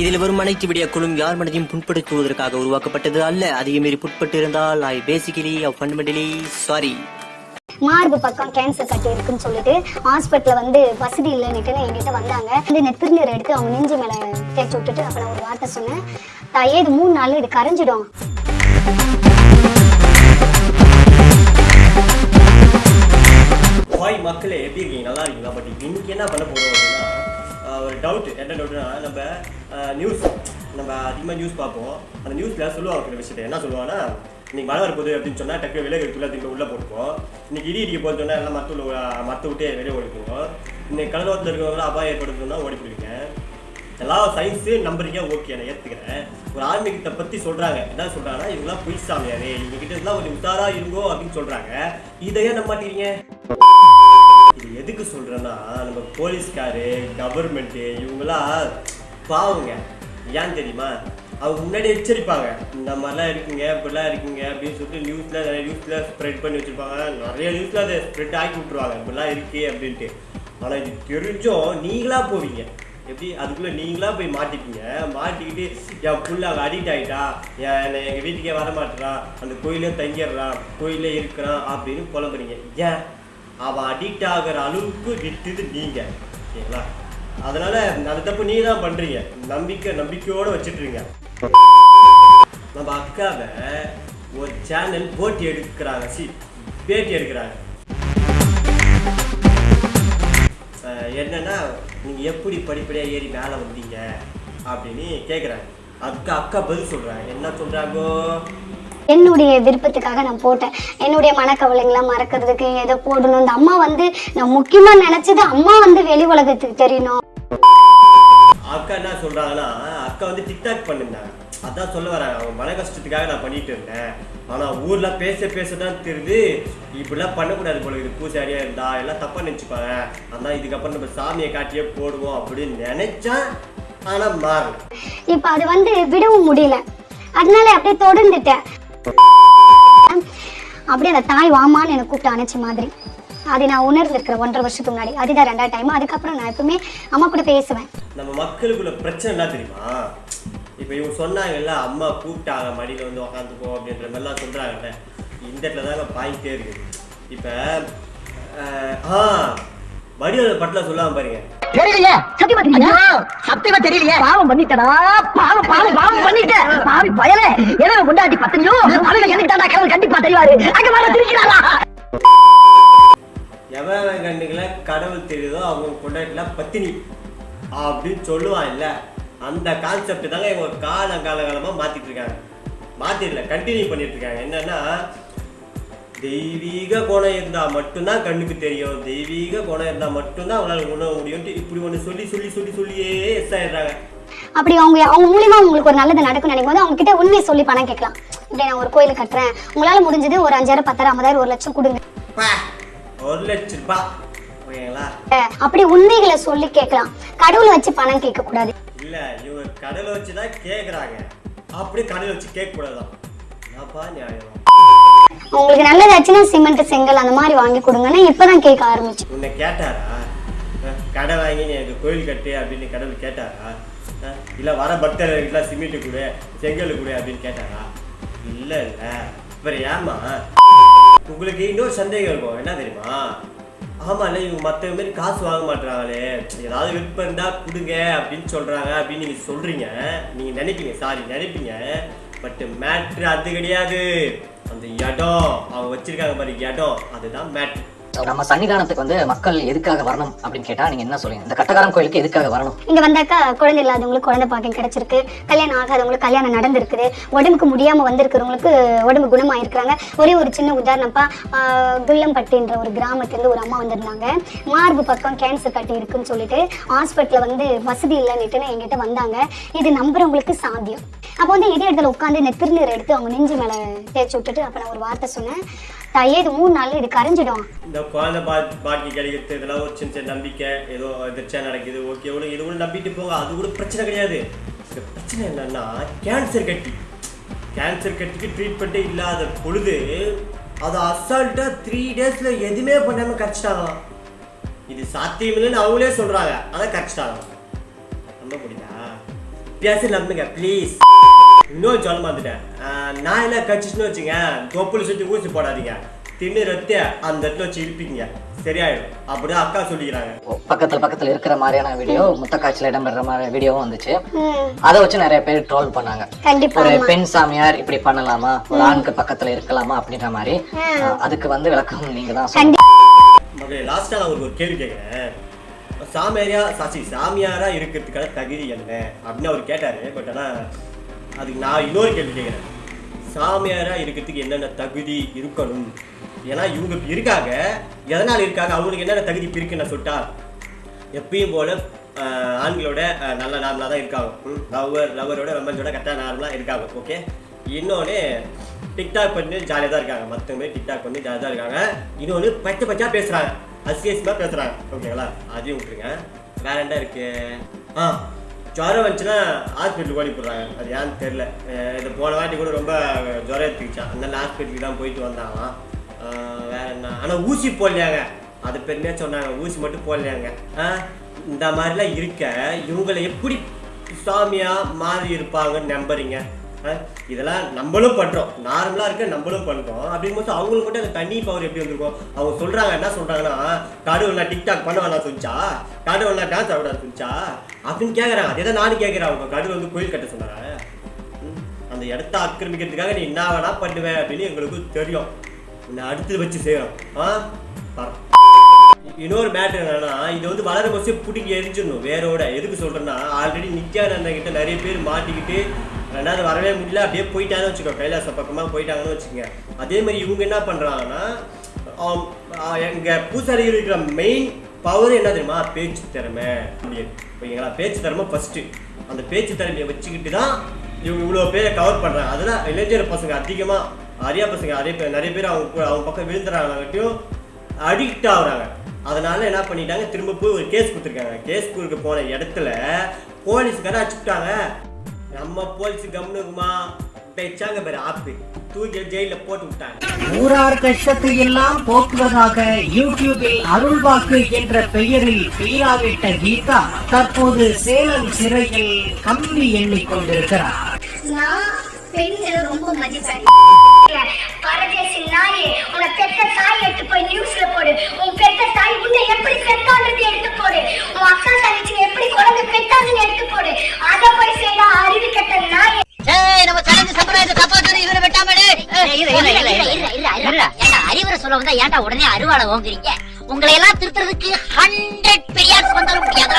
இதில் வரும் அனைத்து வீடியோக்களும் யார் மனதையும் புண்படுத்துவதற்காக உருவாக்கப்பட்டது அல்ல. அதிக மீறி புட்பட்டு இருந்தால் ஐ பேசிக்கலி ஃபண்டமெண்டலி சாரி மார்பு பக்கம் கேன்சர் கட்டி இருக்குன்னு சொல்லிட்டு ஹாஸ்பிட்டல்ல வந்து வசதி இல்லைன்னுட்டு என்கிட்ட வந்தாங்க. வந்து இந்த திருநீர் எடுத்து அவங்க நெஞ்சு மேல தேய்ச்சி விட்டுட்டு அப்ப நான் ஒரு வார்த்தை சொன்னேன். தாயே இது மூணு நாள் இது கரைஞ்சிடும். ஹாய் மக்களே எப்படி இருக்கீங்க? நல்லா இருக்கீங்களா? பட் இன்னைக்கு என்ன பண்ண போறோம் அப்படின்னா ஒரு டவுட் என்ன டவுட்னா நம்ம நியூஸ் நம்ம அதிகமாக நியூஸ் பார்ப்போம். அந்த நியூஸில் சொல்லுவாங்க ஒரு விஷயத்தை. என்ன சொல்லுவாங்கன்னா இன்னைக்கு மழை வரப்போகுது அப்படின்னு சொன்னால் டக்கு விலை எடுத்துள்ள திரும்ப உள்ளே போட்டுப்போம் இன்னைக்கு இடி இடிக்க போகுது சொன்னால் எல்லாம் மற்ற மற்ற விட்டே வெளியே ஓடிப்போம் இன்னைக்கு கடலோரத்தில் இருக்கிறவங்களாம் அபாயம் ஏற்படுத்துன்னா ஓடி போயிருக்கேன் எல்லா சயின்ஸு நம்புறீங்க ஓகே நான் ஏற்றுக்கிறேன் ஒரு ஆன்மீகத்தை பற்றி சொல்கிறாங்க என்ன சொல்கிறாங்கன்னா இவங்களாம் பொய் சாமியாரே. இவங்க கிட்ட இருந்தால் ஒரு உத்தாரா இருங்கோ அப்படின்னு சொல்கிறாங்க இதையே நம்ப மாட்டேங்கிறீங்க இது எதுக்கு சொல்கிறேன்னா நம்ம போலீஸ்காரு கவர்மெண்ட்டு இவங்களாம் பாவங்க. ஏன் தெரியுமா? அவங்க முன்னாடி எச்சரிப்பாங்க. இந்த மாதிரிலாம் இருக்குங்க இப்படிலாம் இருக்குங்க அப்படின்னு சொல்லிட்டு நியூஸில் நிறைய நியூஸில் ஸ்ப்ரெட் பண்ணி வச்சுருப்பாங்க. நிறைய நியூஸில் அதை ஸ்ப்ரெட் ஆக்கி விட்ருவாங்க இப்படிலாம் இருக்கு அப்படின்ட்டு. ஆனால் இது தெரிஞ்சும் நீங்களாக போவீங்க. எப்படி? அதுக்குள்ளே நீங்களாக போய் மாட்டிப்பீங்க. மாட்டிக்கிட்டு என் புள்ள அவள் அடிக்ட் ஆகிட்டா என்னை எங்கள் வீட்டுக்கே வர மாட்டேறான் அந்த கோயிலே தங்கிடுறான் கோயிலே இருக்கிறான். அப்படின்னு புலம்புறீங்க. ஏன்? அவன் அடிக்ட் ஆகிற அளவுக்கு விட்டுது நீங்கள் ஓகேங்களா? அதனால் அந்த தப்பு நீ தான் பண்றீங்க. நம்பிக்கை நம்பிக்கையோட வச்சுட்ருங்க நம்ம அக்காவை ஒரு சேனல் போட்டி எடுக்கிறாங்க. சி பேட்டி எடுக்கிறாங்க. என்னன்னா நீங்கள் எப்படி படிப்படியாக ஏறி மேலே வந்தீங்க? அப்படின்னு கேட்குறாங்க அதுக்கு அக்கா பதில் சொல்றாங்க. என்ன சொல்கிறாங்கோ என்னுடைய விருப்பத்துக்காக நான் போட்டேன். என்னுடைய மனக்கவலைங்களாம் மறக்கிறதுக்கு ஏதோ போடணும். இந்த அம்மா வந்து நான் முக்கியமா நினைச்சது அம்மா வந்து வெளி உலகத்துக்கு தெரியணும். அக்கா என்ன சொல்றாங்கன்னா அக்கா வந்து டிக்டாக் பண்ணிருந்தாங்க அதான் சொல்ல வராங்க அவங்க மன கஷ்டத்துக்காக நான் பண்ணிட்டு இருந்தேன். ஆனா ஊர்ல பேச பேச தான் தெரியுது. இப்படிலாம் பண்ணக்கூடாது போல இது பூசாரியா இருந்தா எல்லாம் தப்பா நினைச்சுப்பாங்க. அதான் இதுக்கப்புறம் நம்ம சாமியை காட்டியே போடுவோம் அப்படின்னு நினைச்சா ஆனா மாறல. இப்ப அது வந்து விடவும் முடியல. அதனால அப்படியே தொடர்ந்துட்டேன். அப்படியே அந்த தாய் வாமான்னு எனக்கு கூப்பிட்டு அணைச்ச மாதிரி. அதை நான் உணர்ந்திருக்கிறேன் ஒன்றரை வருஷத்துக்கு முன்னாடி. அதுதான் ரெண்டாவது டைம் அதுக்கப்புறம் நான் எப்பவுமே அம்மா கூட பேசுவேன். நம்ம மக்களுக்குள்ள பிரச்சனை என்ன தெரியுமா? இப்போ இவங்க சொன்னாங்கல்ல அம்மா கூப்பிட்டாங்க மடியில் வந்து உக்காந்துக்கோ அப்படின்ற மாதிரிலாம் சொல்கிறாங்கல்ல இந்த இடத்துல தான் பாயிண்டே இருக்குது இப்போ ஆ வடிவல் பட்டில் சொல்லாம பாருங்க. தெரியலையே. சத்தியமா தெரியல சத்தியமா தெரியலையே. பாவம் பண்ணிட்டடா. பாவம் பாவம் பாவம் பண்ணிட்ட பாவி பயலே. எனவே கொண்டாட்டி பத்தஞ்சோ அவன் எனக்கு தாண்டா கடவுள் கண்டிப்பா தெரிவாரு. அங்க வர திருக்கிறாரா எவன் கண்ணுகளை கடவுள் தெரியுதோ அவங்க கொண்டாட்டிலாம் பத்தினி அப்படின்னு சொல்லுவான் இல்ல. அந்த கான்செப்ட் தாங்க இவங்க கால காலகாலமாக மாத்திட்டு இருக்காங்க. மாத்திடல கண்டினியூ பண்ணிட்டு இருக்காங்க. என்னன்னா தெய்வீக குணம் இருந்தா மட்டும்தான் கண்ணுக்கு தெரியும். தெய்வீக குணம் இருந்தா மட்டும்தான் அவங்களால உணர முடியும்ட்டு இப்படி ஒன்று சொல்லி சொல்லி சொல்லி சொல்லியே எஸ் ஆயிடுறாங்க. அப்படி அவங்க அவங்க மூலியமா உங்களுக்கு ஒரு நல்லது நடக்கும் நினைக்கும் போது அவங்க கிட்ட உண்மையை சொல்லி பணம் கேட்கலாம். இப்படி நான் ஒரு கோயில் கட்டுறேன். உங்களால முடிஞ்சது ஒரு அஞ்சாயிரம் பத்தாயிரம் ஐம்பதாயிரம் ஒரு லட்சம் கொடுங்க. ஒரு லட்ச ரூபாய் அப்படி உண்மைகளை சொல்லி கேட்கலாம். கடவுளை வச்சு பணம் கேட்க கூடாது இல்ல இவங்க கடலை வச்சு தான் கேட்குறாங்க அப்படியே கடலை வச்சு கேட்க கூடாதான் நியாயம்? உங்களுக்கு நல்லதாச்சுன்னா சிமெண்ட் செங்கல் அந்த மாதிரி வாங்கி கொடுங்கன்னு இப்பதான் கேட்க ஆரம்பிச்சு. உன்னை கேட்டாரா? கடை வாங்கி நீ எனக்கு கோயில் கட்டு அப்படின்னு கடவுள் கேட்டாரா? இல்ல வர பக்தர்களுக்கெல்லாம் சிமெண்ட் கொடு செங்கல் கொடு அப்படின்னு கேட்டாரா? இல்ல இல்ல. அப்புறம் ஏமா உங்களுக்கு இன்னொரு சந்தேகம் இருக்கும். என்ன தெரியுமா? ஆமா இல்ல இவங்க மற்ற மாதிரி காசு வாங்க மாட்டாங்களே ஏதாவது விருப்பம் இருந்தா கொடுங்க அப்படின்னு சொல்றாங்க அப்படின்னு நீங்க சொல்றீங்க. நீங்க நினைப்பீங்க சாரி நினைப்பீங்க. பட் மேட்ரு அது கிடையாது. அந்த இடம் அவங்க வச்சிருக்காங்க பாரு இடம் அதுதான் மேட்ரு நம்ம சன்னிதானத்துக்கு வந்து மக்கள் எதுக்காக வரணும் அப்படின்னு கேட்டா நீங்க என்ன சொல்லுங்க இந்த கட்டகாரம் கோயிலுக்கு எதுக்காக வரணும்? இங்க வந்தாக்கா குழந்தை இல்லாதவங்களுக்கு குழந்தை பாக்கியம் கிடைச்சிருக்கு. கல்யாணம் ஆகாதவங்களுக்கு கல்யாணம் நடந்திருக்குது. உடம்புக்கு முடியாம வந்திருக்கிறவங்களுக்கு உடம்பு குணமாயிருக்கிறாங்க. ஒரே ஒரு சின்ன உதாரணப்பா ஆஹ் குள்ளம்பட்டின்ற ஒரு கிராமத்துலேருந்து ஒரு அம்மா வந்திருந்தாங்க. மார்பு பக்கம் கேன்சர் கட்டி இருக்குன்னு சொல்லிட்டு ஹாஸ்பிட்டலில் வந்து வசதி இல்லைன்னுட்டு என்கிட்ட வந்தாங்க. இது நம்புறவங்களுக்கு சாத்தியம். அப்போ வந்து இதே இடத்துல உட்காந்து இந்த திருநீர் எடுத்து அவங்க நெஞ்சு மேலே தேய்ச்சி விட்டுட்டு அப்போ நான் ஒரு வார்த்தை சொன்னேன். தாயே இது மூணு நாள் இது கரைஞ்சிடும். இந்த குழந்தை பா பாக்கி கிடைக்கிறது இதெல்லாம் ஒரு சின்ன சின்ன நம்பிக்கை. ஏதோ எதிர்ச்சியா நடக்குது ஓகே இவ்வளோ இது கூட நம்பிட்டு போங்க. அது கூட பிரச்சனை கிடையாது. இந்த பிரச்சனை என்னன்னா கேன்சர் கட்டி. கேன்சர் கட்டிக்கு ட்ரீட்மெண்ட்டே இல்லாத பொழுது அதை அசால்ட்டாக த்ரீ டேஸில் எதுவுமே பண்ணாமல் கரைச்சிட்டாங்களாம் இது சாத்தியமில்லைன்னு அவங்களே சொல்கிறாங்க அதை கரைச்சிட்டாங்க. நம்ப முடியுதா? பேச நம்புங்க ப்ளீஸ் இன்னொரு சொல்ல மாந்துட்டேன் நான் எல்லாம் கச்சிச்சுன்னு வச்சுங்க தொப்புள் சுற்றி ஊசி போடாதீங்க. தின்னு ரத்து அந்த இடத்துல வச்சு இழுப்பிங்க. சரியாயிடும். அப்படிதான் அக்கா சொல்லிக்கிறாங்க. பக்கத்துல பக்கத்துல இருக்கிற மாதிரியான வீடியோ முத்த காட்சியில இடம்பெற மாதிரி வீடியோவும் வந்துச்சு. ம். அதை வச்சு நிறைய பேர் ட்ரோல் பண்ணாங்க. கண்டிப்பா ஒரு. பெண் சாமியார் இப்படி பண்ணலாமா? ஒரு ஆணுக்கு பக்கத்துல இருக்கலாமா? அப்படின்ற மாதிரி. அதுக்கு வந்து விளக்கம் நீங்க தான் லாஸ்ட்டாக நான் ஒரு கேள்வி கேட்குறேன் சாமியாரியா சாட்சி சாமியாரா இருக்கிறதுக்கான தகுதி என்ன? அப்படின்னு அவர் கேட்டார். பட் ஆனால் அதுக்கு நான் இன்னொரு கேள்வி கேட்குறேன். சாமியாராக இருக்கிறதுக்கு என்னென்ன தகுதி இருக்கணும்? ஏன்னா இவங்க இருக்காங்க. எதனால் இருக்காங்க? அவங்களுக்கு என்னென்ன தகுதி இருக்குன்னு நான் சொல்லிட்டா எப்பயும் போல ஆண்களோட நல்ல நார்மலாக தான் இருக்காங்க. லவ்வர் லவ்வரோட ரொமான்ஸோட கரெக்டாக நார்மலாக இருக்காங்க. ஓகே? இன்னொன்று டிக்டாக் பண்ணி ஜாலியாக தான் இருக்காங்க. மற்றவங்க டிக்டாக் பண்ணி ஜாலியாக தான் இருக்காங்க. இன்னொன்று பச்சை பச்சா பேசுகிறாங்க அசியசியமாக பேசுகிறாங்க ஓகேங்களா? அதையும் விட்டுருங்க. வேற என்ன இருக்குது ஆ ஜுரம் வந்துச்சுன்னா ஹாஸ்பிட்டலுக்கு ஓடி போடுறாங்க அது ஏன்னு தெரில இது போன வாட்டி கூட ரொம்ப ஜுரம் எடுத்துக்கிச்சான் அதனால ஹாஸ்பிட்டலுக்கு தான் போயிட்டு வந்தாங்க வேற என்ன? ஆனால் ஊசி போடலையாங்க. அது பெருமையாக சொன்னாங்க. ஊசி மட்டும் போடலையாங்க. இந்த மாதிரிலாம் இருக்க இவங்களை எப்படி சாமியாக மாறி இருப்பாங்கன்னு நம்புறீங்க? இதெல்லாம் நம்மளும் பண்றோம். நார்மலா இருக்க நம்மளும் பண்றோம். அப்படிங்கும்போது அவங்களுக்கு மட்டும் அந்த தண்ணி பவர் எப்படி வந்திருக்கும்? அவங்க சொல்றாங்க என்ன சொல்றாங்கன்னா கடவுள் நான் டிக்டாக் பண்ண வேணாம் சொல்லிச்சா கடவுள் நான் டான்ஸ் ஆட சொல்லிச்சா அப்படின்னு கேக்குறாங்க. அதே தான் நானும் கேட்கிறேன் அவங்க? கடவுள் வந்து கோயில் கட்ட சொன்னாங்க. ம், அந்த இடத்த ஆக்கிரமிக்கிறதுக்காக நீ என்ன வேணா பண்ணுவேன் அப்படின்னு எங்களுக்கு தெரியும். உன்னை அடுத்து வச்சு செய்யறோம் ஆ இன்னொரு மேட்ரு என்னன்னா இது வந்து வளர பஸ்ஸே பிடிங்கி எரிஞ்சிடணும். வேரோட. எதுக்கு சொல்றேன்னா ஆல்ரெடி நித்யானந்தன் கிட்ட நிறைய பேர் மாட்டிக்கிட்டு ரெண்டாவது வரவே முடியல. அப்படியே போயிட்டாங்கன்னு வச்சுக்கோ. கைலாச பக்கமாக போயிட்டாங்கன்னு வச்சுக்கோங்க. அதே மாதிரி இவங்க என்ன பண்ணுறாங்கன்னா எங்கள் பூசாரி இருக்கிற மெயின் பவர் என்ன தெரியுமா? பேச்சு திறமை. அப்படின்னு. ஓகேங்களா பேச்சு திறமை ஃபஸ்ட்டு அந்த பேச்சு திறமையை வச்சுக்கிட்டு தான் இவங்க இவ்வளோ பேரை கவர் பண்ணுறாங்க அதெல்லாம் இளைஞர் பசங்க அதிகமாக அரியா பசங்க நிறைய பேர் நிறைய பேர் அவங்க கூட- அவங்க பக்கம் விழுந்துறாங்கட்டையும் அடிக்ட் ஆகுறாங்க. அதனால என்ன பண்ணிட்டாங்க? திரும்ப போய் ஒரு கேஸ் கொடுத்துருக்காங்க. கேஸ் கொடுக்க போன இடத்துல போலீஸ்கார அடிச்சுட்டாங்க நம்ம போலீஸ் கம்னுக்குமா பேச்சாங்க பேர் ஆப்பு. தூக்கி ஜெயில போட்டு விட்டாங்க. ஊரார் கஷ்டத்தை எல்லாம் போக்குவதாக யூடியூபில் அருள்வாக்கு என்ற பெயரில் பெயராவிட்ட கீதா தற்போது சேலம் சிறையில் கம்பி எண்ணிக்கொண்டிருக்கிறார். பெண்களை ரொம்ப மதிப்பேன் பரதேசி நாயே உன பெத்த தாய் எடுத்து போய் நியூஸ்ல போடு. உன் பெத்த தாய் உன்னை எப்படி பெத்தான்றது எடுத்து போடு. உன் அக்கா தங்கச்சி எப்படி குழந்தை பெத்தாங்கன்னு எடுத்து போடு. அத போய் செய்யற அறிவு கெட்ட நாயே. நம்ம சடங்கு சம்பிரதாயத்தை காப்பாற்ற இவரை வெட்டாமலே. அறிவுரை சொல்ல வந்தா ஏன்டா உடனே அருவாளை ஓங்குறீங்க? உங்களை எல்லாம் திருத்துறதுக்கு ஹண்ட்ரட் பெரியார்ஸ் வந்தாலும் முடியாது?